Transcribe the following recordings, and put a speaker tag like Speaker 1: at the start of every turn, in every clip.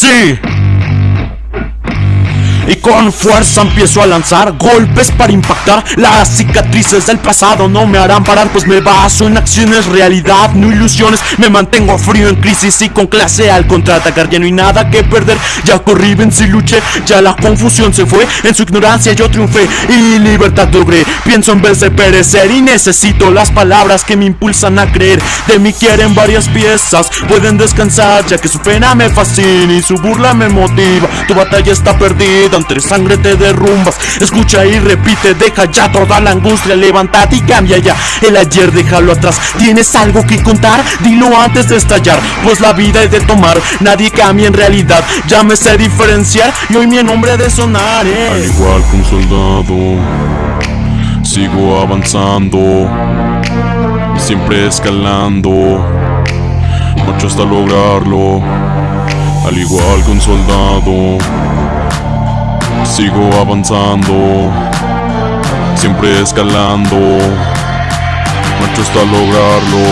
Speaker 1: see. Y con fuerza empiezo a lanzar golpes para impactar Las cicatrices del pasado. No me harán parar Pues me baso en acciones, realidad, no ilusiones. Me mantengo frío en crisis y con clase al contraatacar. Ya no hay nada que perder, ya corrí, vencí, luché. Ya la confusión se fue, en su ignorancia yo triunfé Y libertad logré, pienso en vez de perecer Y necesito las palabras que me impulsan a creer. De mí quieren varias piezas, pueden descansar Ya que su pena me fascina y su burla me motiva. Tu batalla está perdida entre sangre te derrumbas Escucha y repite, deja ya toda la angustia Levántate y cambia ya, el ayer déjalo atrás. ¿Tienes algo que contar? Dilo antes de estallar Pues la vida es de tomar, nadie cambia en realidad Ya me sé diferenciar. Y hoy mi nombre de sonar eh.
Speaker 2: Al igual que un soldado Sigo avanzando Siempre escalando. Marcho hasta lograrlo Al igual que un soldado Sigo avanzando, siempre escalando, marcho hasta lograrlo,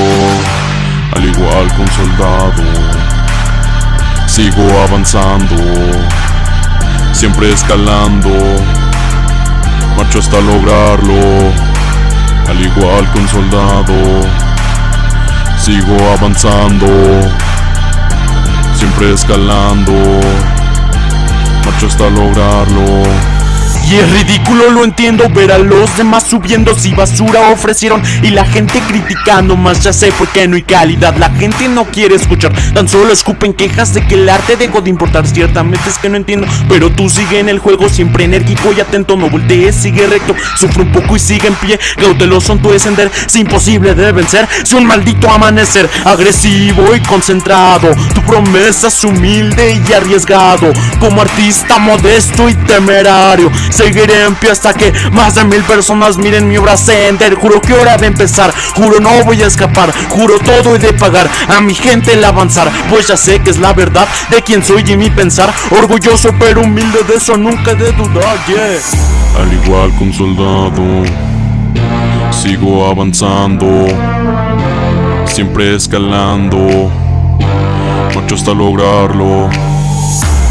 Speaker 2: al igual que un soldado. Sigo avanzando, siempre escalando, marcho hasta lograrlo, al igual que un soldado. Sigo avanzando, siempre escalando marcho hasta lograrlo.
Speaker 1: Y es ridículo, lo entiendo, ver a los demás subiendo si basura ofrecieron y la gente criticando más, ya sé por qué no hay calidad, la gente no quiere escuchar, tan solo escupen quejas de que el arte dejó de importar, ciertamente es que no entiendo, pero tú sigue en el juego, siempre enérgico y atento, no voltees, sigue recto, sufre un poco y sigue en pie, cauteloso en tu descender, es imposible de vencer, si un maldito amanecer, agresivo y concentrado, tu promesa es humilde y arriesgado, como artista modesto y temerario, Seguiré en pie hasta que más de mil personas miren mi obra ascender. Juro que hora de empezar, juro no voy a escapar Juro todo he de pagar a mi gente el avanzar Pues ya sé que es la verdad de quien soy y mi pensar. Orgulloso pero humilde de eso nunca he de dudar, yeah.
Speaker 2: Al igual que un soldado Sigo avanzando Siempre escalando Marcho hasta lograrlo.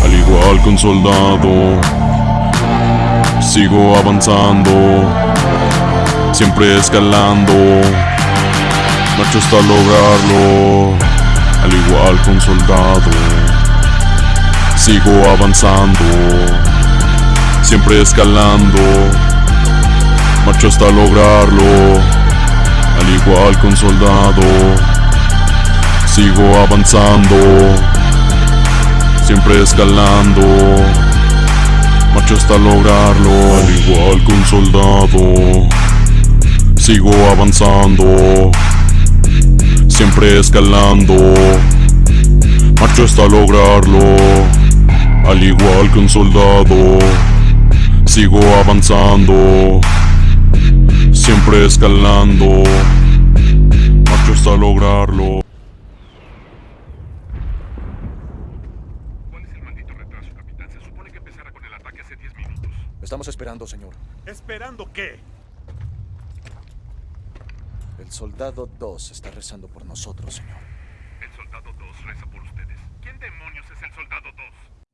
Speaker 2: Al igual que un soldado Sigo avanzando, siempre escalando, marcho hasta lograrlo, al igual que un soldado. Sigo avanzando, siempre escalando, marcho hasta lograrlo, al igual que un soldado. Sigo avanzando, siempre escalando marcho hasta lograrlo, al igual que un soldado. Sigo avanzando, siempre escalando, marcho hasta lograrlo, al igual que un soldado. Sigo avanzando, siempre escalando, marcho hasta lograrlo.
Speaker 3: Estamos esperando, señor.
Speaker 4: ¿Esperando qué?
Speaker 3: El soldado 2 está rezando por nosotros, señor.
Speaker 4: El soldado 2 reza por ustedes. ¿Quién demonios es el soldado 2?